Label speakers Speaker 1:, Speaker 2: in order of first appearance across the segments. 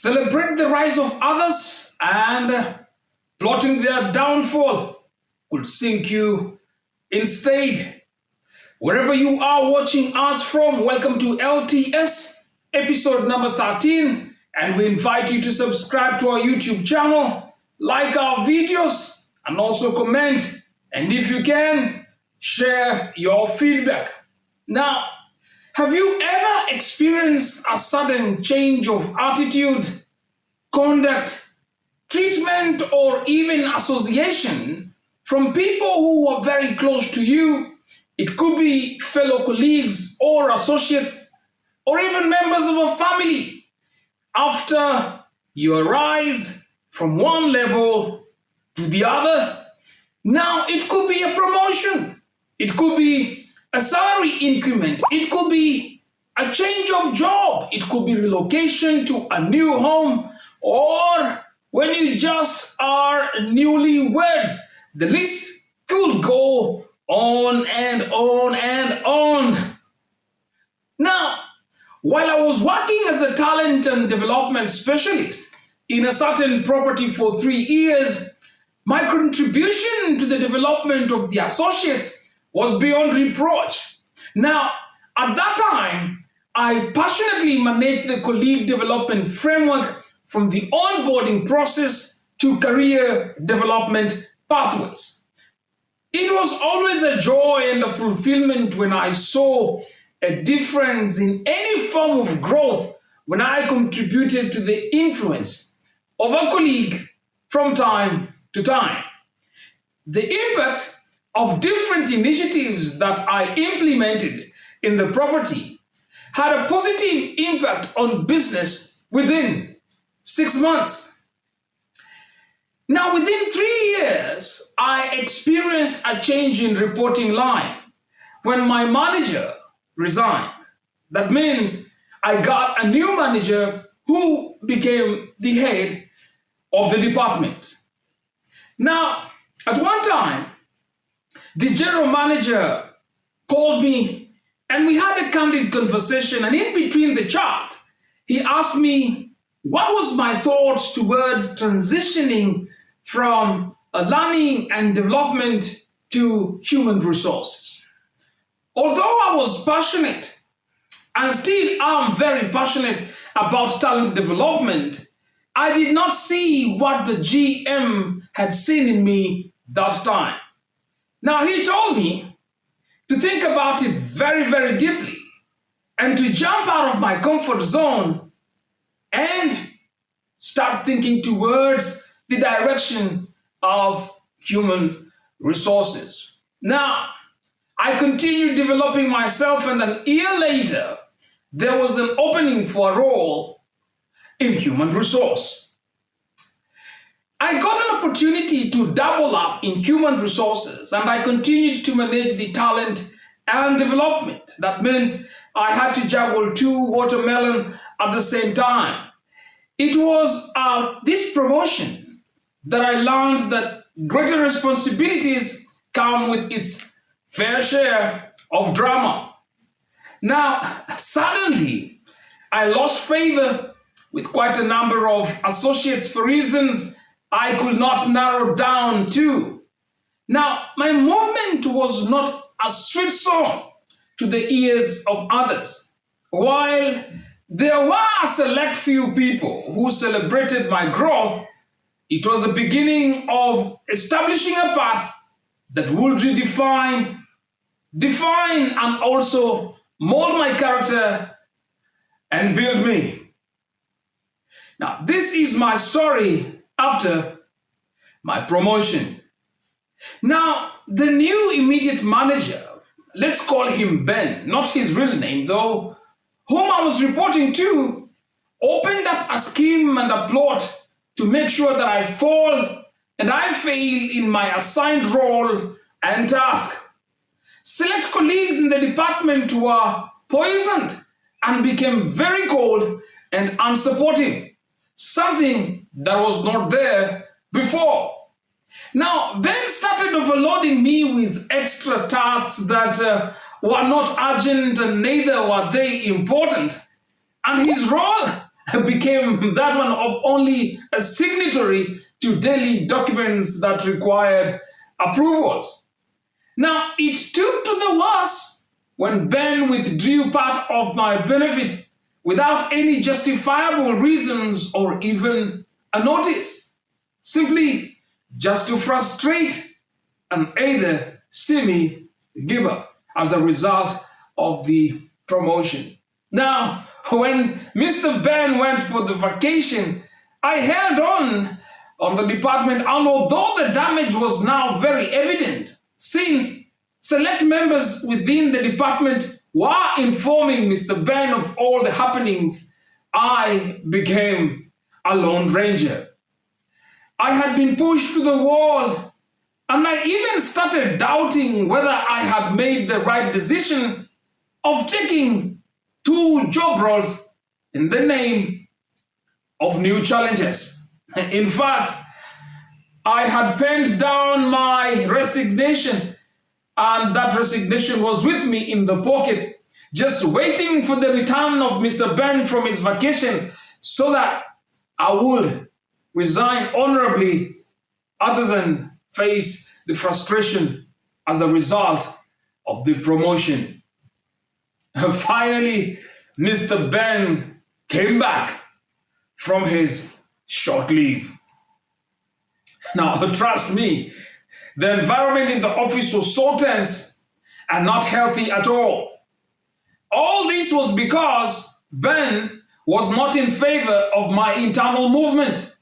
Speaker 1: celebrate the rise of others and plotting their downfall could sink you instead. Wherever you are watching us from, welcome to LTS episode number 13 and we invite you to subscribe to our YouTube channel, like our videos and also comment and if you can, share your feedback. Now, have you ever experienced a sudden change of attitude, conduct, treatment, or even association from people who are very close to you? It could be fellow colleagues or associates, or even members of a family. After you arise from one level to the other, now it could be a promotion. It could be a salary increment. It could be a change of job. It could be relocation to a new home or when you just are newlyweds. The list could go on and on and on. Now, while I was working as a talent and development specialist in a certain property for three years, my contribution to the development of the associates was beyond reproach. Now, at that time, I passionately managed the colleague development framework from the onboarding process to career development pathways. It was always a joy and a fulfillment when I saw a difference in any form of growth when I contributed to the influence of a colleague from time to time. The impact of different initiatives that I implemented in the property had a positive impact on business within six months. Now, within three years, I experienced a change in reporting line when my manager resigned. That means I got a new manager who became the head of the department. Now, at one time, the general manager called me and we had a candid conversation. And in between the chat, he asked me what was my thoughts towards transitioning from learning and development to human resources. Although I was passionate and still am very passionate about talent development, I did not see what the GM had seen in me that time. Now, he told me to think about it very, very deeply and to jump out of my comfort zone and start thinking towards the direction of human resources. Now, I continued developing myself and an year later, there was an opening for a role in human resource. I got an opportunity to double up in human resources and I continued to manage the talent and development. That means I had to juggle two watermelon at the same time. It was uh, this promotion that I learned that greater responsibilities come with its fair share of drama. Now, suddenly, I lost favor with quite a number of associates for reasons I could not narrow down to. Now, my movement was not a sweet song to the ears of others. While there were a select few people who celebrated my growth, it was the beginning of establishing a path that would redefine, define, and also mold my character and build me. Now, this is my story after my promotion. Now, the new immediate manager, let's call him Ben, not his real name though, whom I was reporting to, opened up a scheme and a plot to make sure that I fall and I fail in my assigned role and task. Select colleagues in the department were poisoned and became very cold and unsupportive, something that was not there before. Now, Ben started overloading me with extra tasks that uh, were not urgent and neither were they important. And his role became that one of only a signatory to daily documents that required approvals. Now, it took to the worse when Ben withdrew part of my benefit without any justifiable reasons or even a notice, simply just to frustrate and either see me give up as a result of the promotion. Now, when Mr. Ben went for the vacation, I held on on the department, and although the damage was now very evident, since select members within the department were informing Mr. Ben of all the happenings, I became a lone ranger. I had been pushed to the wall, and I even started doubting whether I had made the right decision of taking two job roles in the name of new challenges. In fact, I had penned down my resignation, and that resignation was with me in the pocket, just waiting for the return of Mr. Ben from his vacation so that I would resign honorably other than face the frustration as a result of the promotion. Finally, Mr. Ben came back from his short leave. Now, trust me, the environment in the office was so tense and not healthy at all. All this was because Ben was not in favor of my internal movement.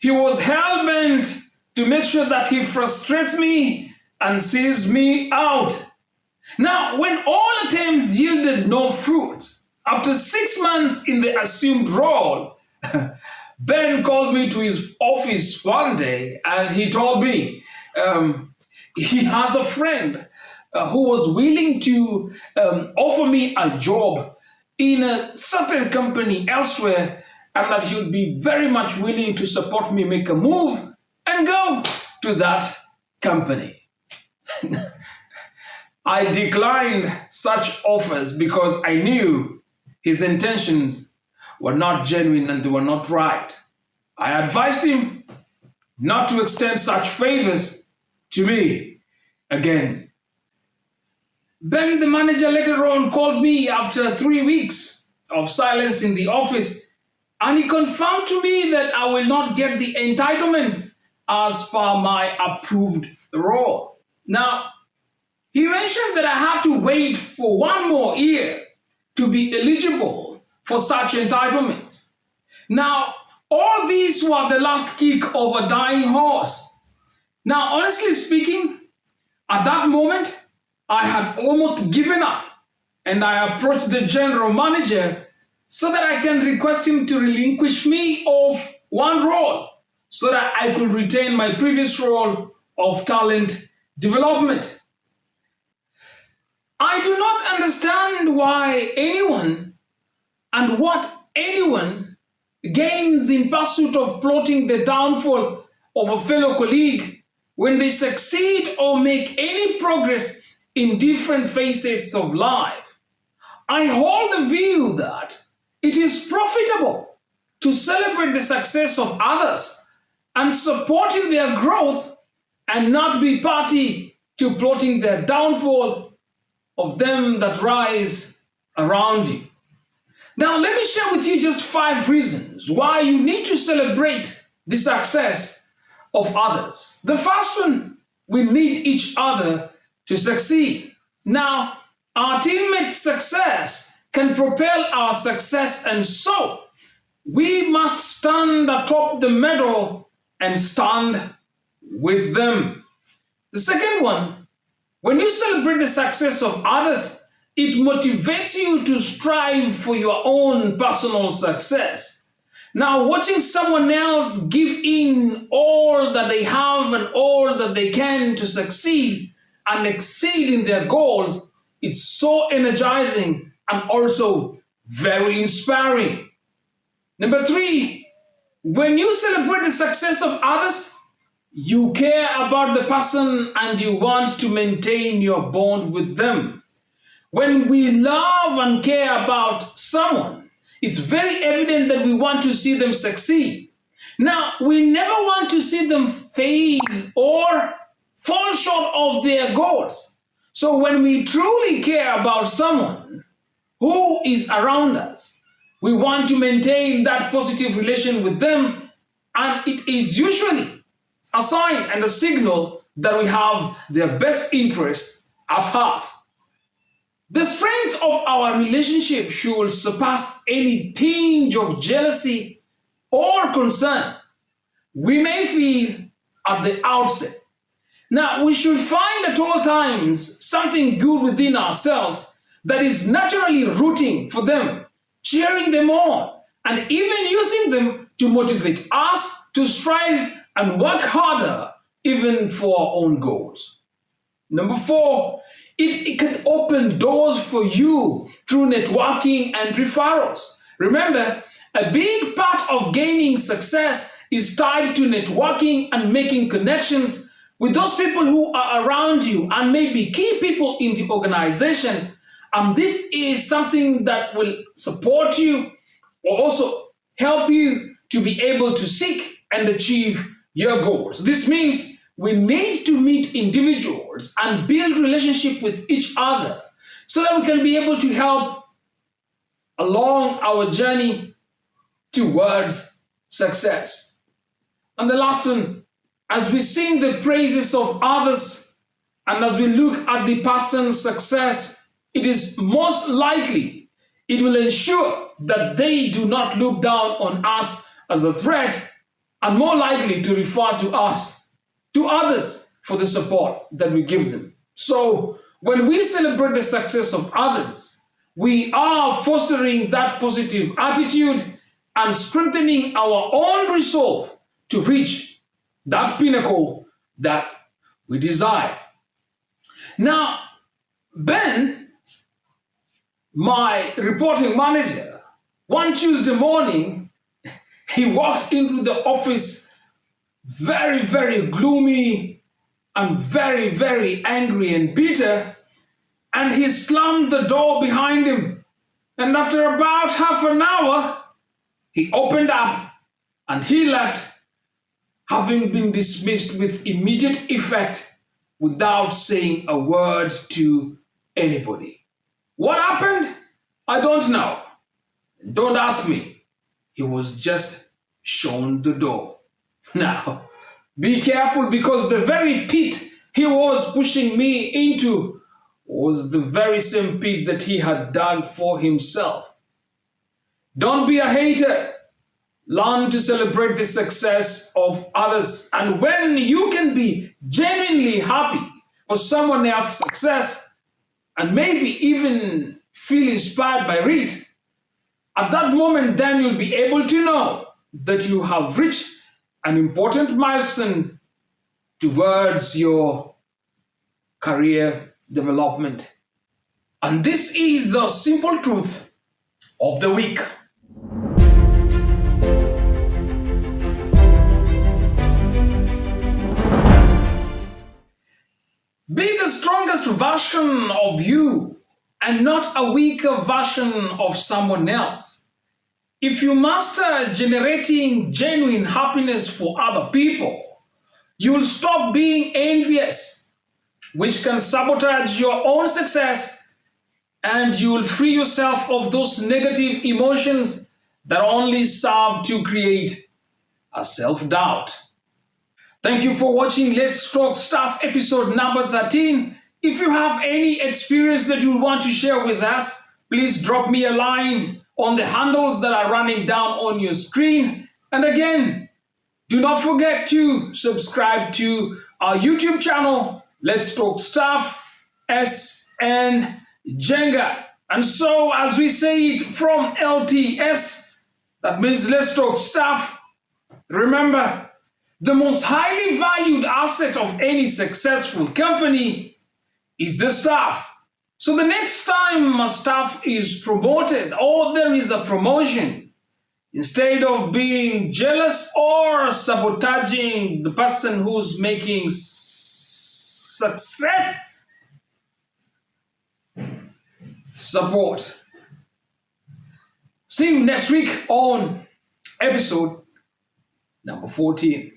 Speaker 1: He was hell-bent to make sure that he frustrates me and sees me out. Now, when all attempts yielded no fruit, after six months in the assumed role, Ben called me to his office one day and he told me um, he has a friend uh, who was willing to um, offer me a job in a certain company elsewhere and that he would be very much willing to support me make a move and go to that company. I declined such offers because I knew his intentions were not genuine and they were not right. I advised him not to extend such favors to me again. Then the manager later on called me after three weeks of silence in the office and he confirmed to me that I will not get the entitlement as per my approved role. Now, he mentioned that I had to wait for one more year to be eligible for such entitlement. Now, all these were the last kick of a dying horse. Now, honestly speaking, at that moment, I had almost given up and I approached the general manager so that I can request him to relinquish me of one role so that I could retain my previous role of talent development. I do not understand why anyone and what anyone gains in pursuit of plotting the downfall of a fellow colleague when they succeed or make any progress in different facets of life. I hold the view that it is profitable to celebrate the success of others and supporting their growth and not be party to plotting the downfall of them that rise around you. Now, let me share with you just five reasons why you need to celebrate the success of others. The first one, we need each other to succeed. Now, our teammates' success can propel our success, and so we must stand atop the medal and stand with them. The second one, when you celebrate the success of others, it motivates you to strive for your own personal success. Now, watching someone else give in all that they have and all that they can to succeed and exceed in their goals, it's so energizing and also very inspiring. Number three, when you celebrate the success of others, you care about the person and you want to maintain your bond with them. When we love and care about someone, it's very evident that we want to see them succeed. Now, we never want to see them fail or of their goals. So when we truly care about someone who is around us, we want to maintain that positive relation with them and it is usually a sign and a signal that we have their best interest at heart. The strength of our relationship should surpass any tinge of jealousy or concern we may feel at the outset. Now, we should find at all times something good within ourselves that is naturally rooting for them, cheering them on, and even using them to motivate us to strive and work harder even for our own goals. Number four, it, it can open doors for you through networking and referrals. Remember, a big part of gaining success is tied to networking and making connections with those people who are around you and maybe key people in the organization. And this is something that will support you or also help you to be able to seek and achieve your goals. This means we need to meet individuals and build relationship with each other so that we can be able to help along our journey towards success. And the last one, as we sing the praises of others and as we look at the person's success, it is most likely it will ensure that they do not look down on us as a threat and more likely to refer to us to others for the support that we give them. So when we celebrate the success of others, we are fostering that positive attitude and strengthening our own resolve to reach that pinnacle that we desire. Now, Ben, my reporting manager, one Tuesday morning, he walked into the office very, very gloomy and very, very angry and bitter, and he slammed the door behind him. And after about half an hour, he opened up and he left, having been dismissed with immediate effect without saying a word to anybody. What happened? I don't know. Don't ask me. He was just shown the door. Now, be careful because the very pit he was pushing me into was the very same pit that he had dug for himself. Don't be a hater. Learn to celebrate the success of others. And when you can be genuinely happy for someone else's success and maybe even feel inspired by it, at that moment, then you'll be able to know that you have reached an important milestone towards your career development. And this is the simple truth of the week. Version of you and not a weaker version of someone else. If you master generating genuine happiness for other people, you'll stop being envious, which can sabotage your own success, and you'll free yourself of those negative emotions that only serve to create a self-doubt. Thank you for watching Let's Talk Stuff episode number 13. If you have any experience that you want to share with us, please drop me a line on the handles that are running down on your screen. And again, do not forget to subscribe to our YouTube channel, Let's Talk Stuff, SN Jenga. And so, as we say it from LTS, that means Let's Talk Stuff, remember, the most highly valued asset of any successful company is the staff. So the next time a staff is promoted or there is a promotion, instead of being jealous or sabotaging the person who's making success, support. See you next week on episode number 14.